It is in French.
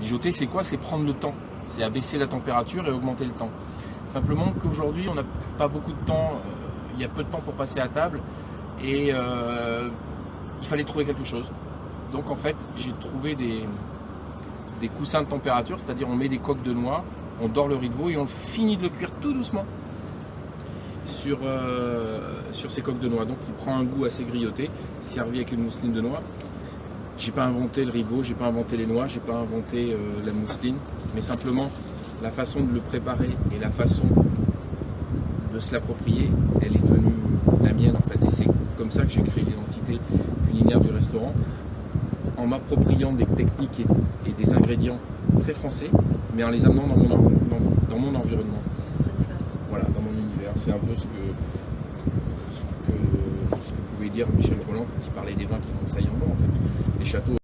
Mijoter, c'est quoi? C'est prendre le temps. C'est abaisser la température et augmenter le temps. Simplement qu'aujourd'hui, on n'a pas beaucoup de temps. euh, Il y a peu de temps pour passer à table. Et euh, il fallait trouver quelque chose. Donc en fait, j'ai trouvé des, des coussins de température, c'est-à-dire on met des coques de noix, on dort le riz de veau et on finit de le cuire tout doucement sur, euh, sur ces coques de noix. Donc il prend un goût assez grillotté, servi avec une mousseline de noix. J'ai pas inventé le veau, j'ai pas inventé les noix, j'ai pas inventé euh, la mousseline, mais simplement la façon de le préparer et la façon de se l'approprier, elle est devenue la mienne en fait. Et c'est comme ça que j'ai créé l'identité culinaire du restaurant, en m'appropriant des techniques et, des ingrédients très français, mais en les amenant dans mon, dans- dans mon environnement. Voilà, dans mon univers. C'est un peu ce que, pouvait dire Michel Roland quand il parlait des vins qu'il conseille en bas, en fait. Les châteaux